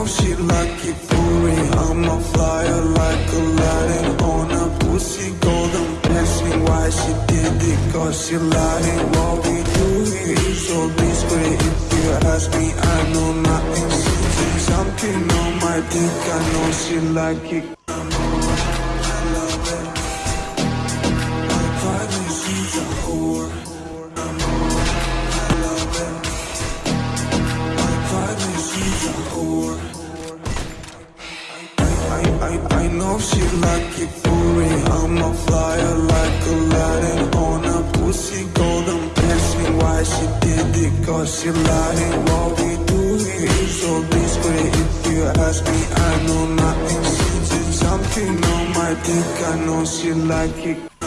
know she like it for real. I'm a flyer like Aladdin on a pussy golden blessing. Why she did it? Cause she lying. What we do here is so discreet. If you ask me, I know nothing. Something on my dick. I know she like it. Whore. I, I, I know she like it real. I'm a flyer like Aladdin on a pussy golden blessing. Why she did it? Cause she lying. What we do here is so discreet. If you ask me, I know nothing. She's something on my dick. I know she like it.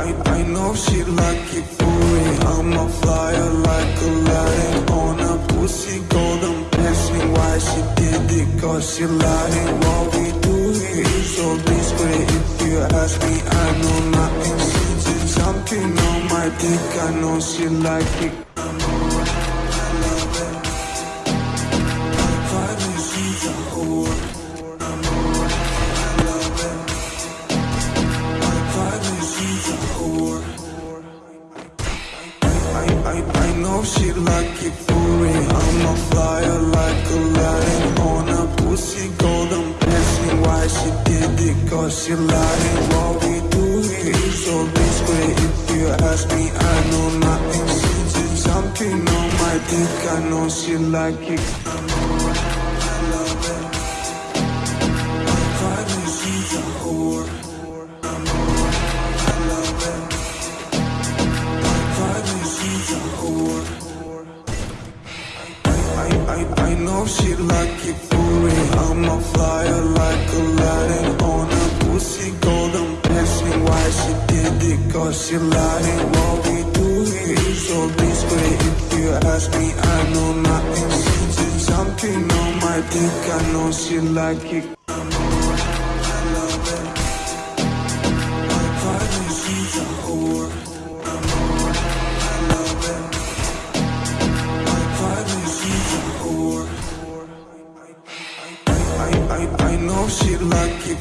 I, I, know she like it real. I'm a flyer like Aladdin on a pussy golden blessing. Why she did it? Cause she lying. What we do here is so discreet. If you ask me, I know nothing. She's something on my dick. I know she like it. I, I, I know she like it for real. I'm a flyer like Aladdin on a pussy golden blessing. Why she did it? Cause she lying. What we do here is so discreet. If you ask me, I know nothing. She's something on my dick. I know she like it. Know she like it for real. I'm a flyer like Aladdin on a pussy golden blessing. Why she did it? Cause she lying. What we do here is so discreet. If you ask me, I know nothing. She's something on my dick. I know she like it. I, know she like it.